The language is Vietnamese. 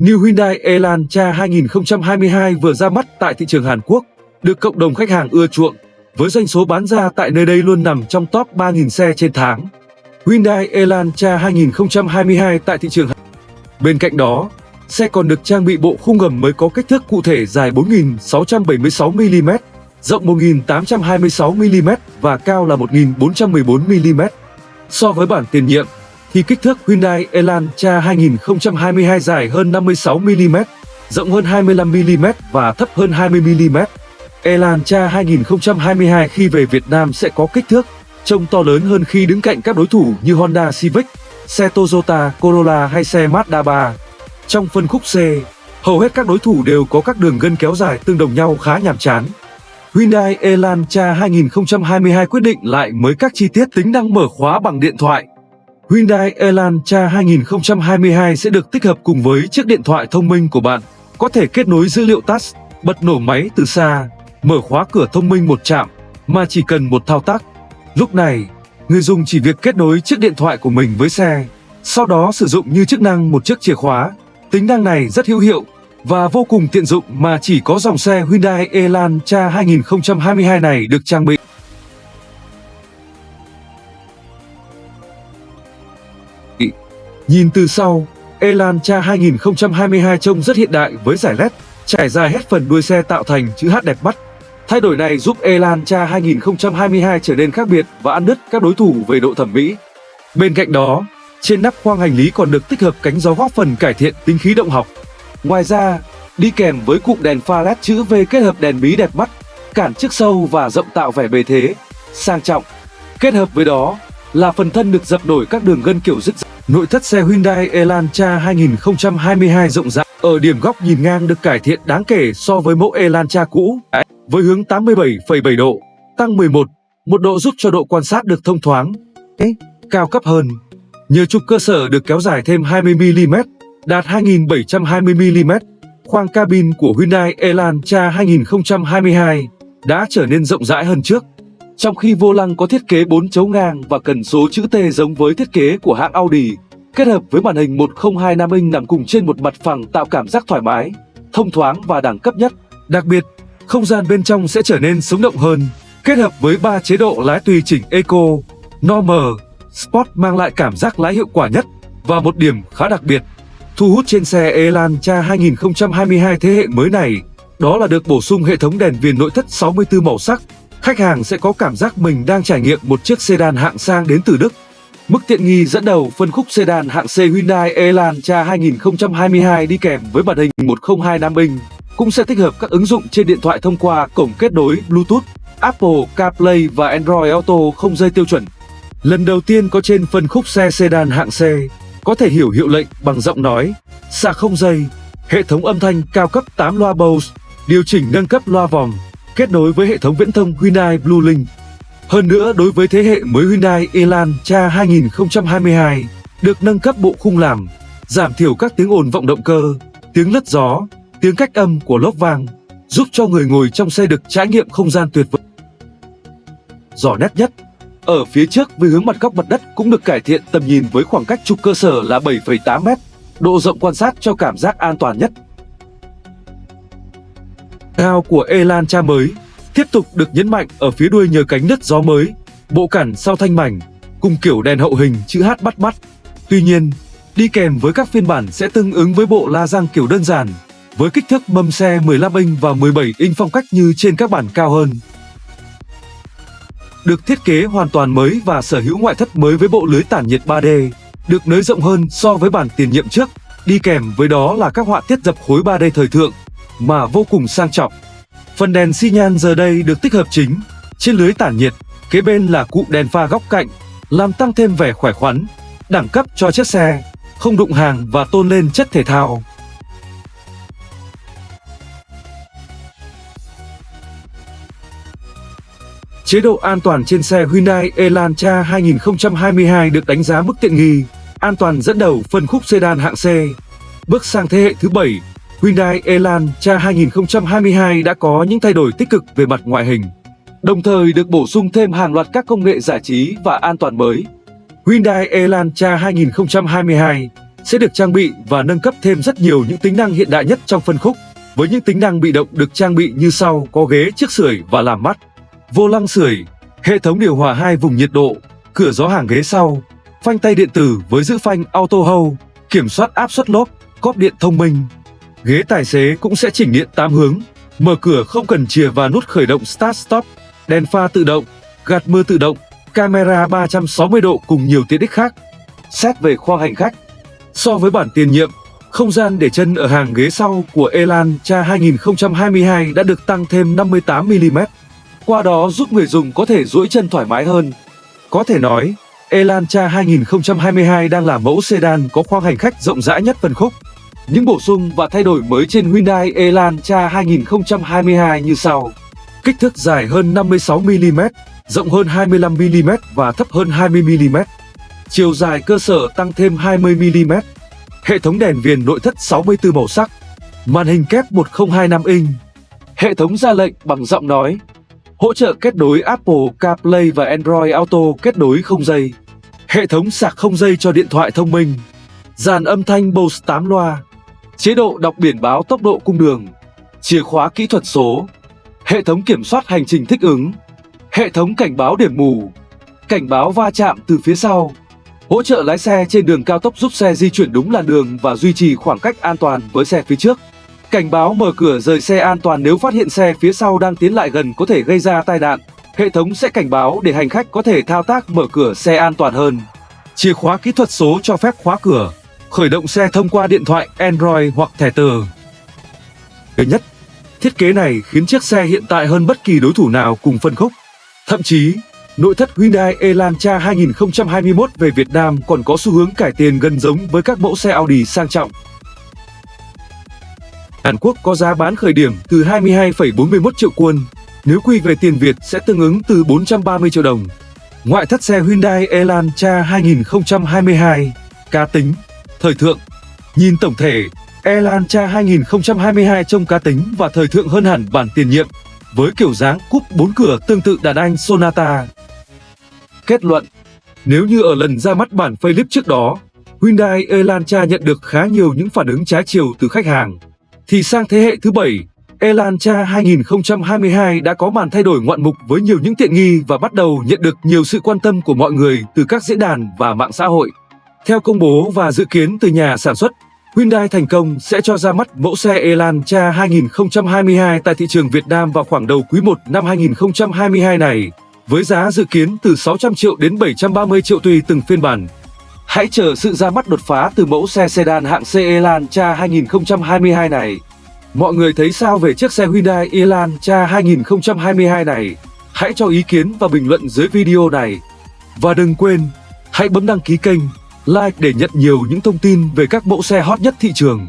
New Hyundai Elantra 2022 vừa ra mắt tại thị trường Hàn Quốc, được cộng đồng khách hàng ưa chuộng, với doanh số bán ra tại nơi đây luôn nằm trong top 3.000 xe trên tháng. Hyundai Elantra 2022 tại thị trường Hàn Bên cạnh đó, xe còn được trang bị bộ khung gầm mới có kích thước cụ thể dài 4.676mm, rộng 1.826mm và cao là 1.414mm. So với bản tiền nhiệm, thì kích thước Hyundai Elantra 2022 dài hơn 56mm, rộng hơn 25mm và thấp hơn 20mm. Elantra 2022 khi về Việt Nam sẽ có kích thước trông to lớn hơn khi đứng cạnh các đối thủ như Honda Civic, xe Toyota Corolla hay xe Mazda 3. Trong phân khúc C, hầu hết các đối thủ đều có các đường gân kéo dài tương đồng nhau khá nhàm chán. Hyundai Elantra 2022 quyết định lại mới các chi tiết tính năng mở khóa bằng điện thoại. Hyundai Elantra 2022 sẽ được tích hợp cùng với chiếc điện thoại thông minh của bạn, có thể kết nối dữ liệu touch, bật nổ máy từ xa, mở khóa cửa thông minh một chạm, mà chỉ cần một thao tác. Lúc này, người dùng chỉ việc kết nối chiếc điện thoại của mình với xe, sau đó sử dụng như chức năng một chiếc chìa khóa. Tính năng này rất hữu hiệu và vô cùng tiện dụng mà chỉ có dòng xe Hyundai Elantra 2022 này được trang bị. Nhìn từ sau, Elantra 2022 trông rất hiện đại với giải LED trải dài hết phần đuôi xe tạo thành chữ H đẹp mắt. Thay đổi này giúp Elantra 2022 trở nên khác biệt và ăn đứt các đối thủ về độ thẩm mỹ. Bên cạnh đó, trên nắp khoang hành lý còn được tích hợp cánh gió góp phần cải thiện tính khí động học. Ngoài ra, đi kèm với cụm đèn pha LED chữ V kết hợp đèn bí đẹp mắt, cản trước sâu và rộng tạo vẻ bề thế, sang trọng. Kết hợp với đó là phần thân được dập nổi các đường gân kiểu dứt Nội thất xe Hyundai Elantra 2022 rộng rãi ở điểm góc nhìn ngang được cải thiện đáng kể so với mẫu Elantra cũ với hướng 87,7 độ, tăng 11, một độ giúp cho độ quan sát được thông thoáng, cao cấp hơn. Nhờ trục cơ sở được kéo dài thêm 20mm, đạt 2720mm, khoang cabin của Hyundai Elantra 2022 đã trở nên rộng rãi hơn trước. Trong khi vô lăng có thiết kế 4 chấu ngang và cần số chữ T giống với thiết kế của hãng Audi, kết hợp với màn hình 1025 inch nằm cùng trên một mặt phẳng tạo cảm giác thoải mái, thông thoáng và đẳng cấp nhất. Đặc biệt, không gian bên trong sẽ trở nên sống động hơn, kết hợp với 3 chế độ lái tùy chỉnh Eco, Normal, Sport mang lại cảm giác lái hiệu quả nhất và một điểm khá đặc biệt thu hút trên xe Elantra 2022 thế hệ mới này, đó là được bổ sung hệ thống đèn viền nội thất 64 màu sắc khách hàng sẽ có cảm giác mình đang trải nghiệm một chiếc sedan hạng sang đến từ Đức. Mức tiện nghi dẫn đầu phân khúc sedan hạng C Hyundai Elantra 2022 đi kèm với màn hình 1025 inch cũng sẽ tích hợp các ứng dụng trên điện thoại thông qua cổng kết nối Bluetooth, Apple CarPlay và Android Auto không dây tiêu chuẩn. Lần đầu tiên có trên phân khúc xe sedan hạng C, có thể hiểu hiệu lệnh bằng giọng nói, sạc không dây, hệ thống âm thanh cao cấp 8 loa Bose, điều chỉnh nâng cấp loa vòng, kết nối với hệ thống viễn thông Hyundai Blue Link. Hơn nữa, đối với thế hệ mới Hyundai Elantra 2022, được nâng cấp bộ khung làm, giảm thiểu các tiếng ồn vọng động cơ, tiếng lất gió, tiếng cách âm của lốp vang, giúp cho người ngồi trong xe được trải nghiệm không gian tuyệt vời. Rõ nét nhất, ở phía trước với hướng mặt góc mặt đất cũng được cải thiện tầm nhìn với khoảng cách trục cơ sở là 7,8m, độ rộng quan sát cho cảm giác an toàn nhất cao của Elantra mới tiếp tục được nhấn mạnh ở phía đuôi nhờ cánh nứt gió mới, bộ cản sau thanh mảnh, cùng kiểu đèn hậu hình chữ H bắt mắt. Tuy nhiên, đi kèm với các phiên bản sẽ tương ứng với bộ la răng kiểu đơn giản, với kích thước mâm xe 15 inch và 17 inch phong cách như trên các bản cao hơn. Được thiết kế hoàn toàn mới và sở hữu ngoại thất mới với bộ lưới tản nhiệt 3D, được nới rộng hơn so với bản tiền nhiệm trước, đi kèm với đó là các họa tiết dập khối 3D thời thượng, mà vô cùng sang trọng. Phần đèn xi nhan giờ đây được tích hợp chính trên lưới tản nhiệt, kế bên là cụm đèn pha góc cạnh, làm tăng thêm vẻ khỏe khoắn, đẳng cấp cho chiếc xe, không đụng hàng và tôn lên chất thể thao. Chế độ an toàn trên xe Hyundai Elantra 2022 được đánh giá mức tiện nghi, an toàn dẫn đầu phân khúc sedan hạng C. Bước sang thế hệ thứ 7, Hyundai Elantra 2022 đã có những thay đổi tích cực về mặt ngoại hình, đồng thời được bổ sung thêm hàng loạt các công nghệ giải trí và an toàn mới. Hyundai Elantra 2022 sẽ được trang bị và nâng cấp thêm rất nhiều những tính năng hiện đại nhất trong phân khúc. Với những tính năng bị động được trang bị như sau, có ghế trước sưởi và làm mát, vô lăng sưởi, hệ thống điều hòa hai vùng nhiệt độ, cửa gió hàng ghế sau, phanh tay điện tử với giữ phanh auto hold, kiểm soát áp suất lốp, cóp điện thông minh. Ghế tài xế cũng sẽ chỉnh điện 8 hướng, mở cửa không cần chìa và nút khởi động start stop, đèn pha tự động, gạt mưa tự động, camera 360 độ cùng nhiều tiện ích khác. Xét về khoang hành khách, so với bản tiền nhiệm, không gian để chân ở hàng ghế sau của Elantra 2022 đã được tăng thêm 58mm. Qua đó giúp người dùng có thể duỗi chân thoải mái hơn. Có thể nói, Elantra 2022 đang là mẫu sedan có khoang hành khách rộng rãi nhất phân khúc. Những bổ sung và thay đổi mới trên Hyundai Elantra 2022 như sau. Kích thước dài hơn 56mm, rộng hơn 25mm và thấp hơn 20mm. Chiều dài cơ sở tăng thêm 20mm. Hệ thống đèn viền nội thất 64 màu sắc. Màn hình kép 1025 inch. Hệ thống ra lệnh bằng giọng nói. Hỗ trợ kết nối Apple CarPlay và Android Auto kết nối không dây. Hệ thống sạc không dây cho điện thoại thông minh. Dàn âm thanh Bose 8 loa. Chế độ đọc biển báo tốc độ cung đường. Chìa khóa kỹ thuật số. Hệ thống kiểm soát hành trình thích ứng. Hệ thống cảnh báo điểm mù. Cảnh báo va chạm từ phía sau. Hỗ trợ lái xe trên đường cao tốc giúp xe di chuyển đúng làn đường và duy trì khoảng cách an toàn với xe phía trước. Cảnh báo mở cửa rời xe an toàn nếu phát hiện xe phía sau đang tiến lại gần có thể gây ra tai nạn. Hệ thống sẽ cảnh báo để hành khách có thể thao tác mở cửa xe an toàn hơn. Chìa khóa kỹ thuật số cho phép khóa cửa, khởi động xe thông qua điện thoại Android hoặc thẻ từ. thứ nhất, thiết kế này khiến chiếc xe hiện tại hơn bất kỳ đối thủ nào cùng phân khúc. Thậm chí, nội thất Hyundai Elantra 2021 về Việt Nam còn có xu hướng cải tiền gần giống với các mẫu xe Audi sang trọng. Hàn Quốc có giá bán khởi điểm từ 22,41 triệu won, nếu quy về tiền Việt sẽ tương ứng từ 430 triệu đồng. Ngoại thất xe Hyundai Elantra 2022, cá tính, thời thượng. Nhìn tổng thể, Elantra 2022 trông cá tính và thời thượng hơn hẳn bản tiền nhiệm, với kiểu dáng cúp 4 cửa tương tự đàn anh Sonata. Kết luận Nếu như ở lần ra mắt bản facelift trước đó, Hyundai Elantra nhận được khá nhiều những phản ứng trái chiều từ khách hàng, thì sang thế hệ thứ 7, Elantra 2022 đã có màn thay đổi ngoạn mục với nhiều những tiện nghi và bắt đầu nhận được nhiều sự quan tâm của mọi người từ các diễn đàn và mạng xã hội. Theo công bố và dự kiến từ nhà sản xuất, Hyundai thành công sẽ cho ra mắt mẫu xe Elantra 2022 tại thị trường Việt Nam vào khoảng đầu quý 1 năm 2022 này, với giá dự kiến từ 600 triệu đến 730 triệu tùy từng phiên bản. Hãy chờ sự ra mắt đột phá từ mẫu xe sedan hạng C Elantra 2022 này. Mọi người thấy sao về chiếc xe Hyundai Elantra 2022 này? Hãy cho ý kiến và bình luận dưới video này. Và đừng quên, hãy bấm đăng ký kênh, like để nhận nhiều những thông tin về các mẫu xe hot nhất thị trường.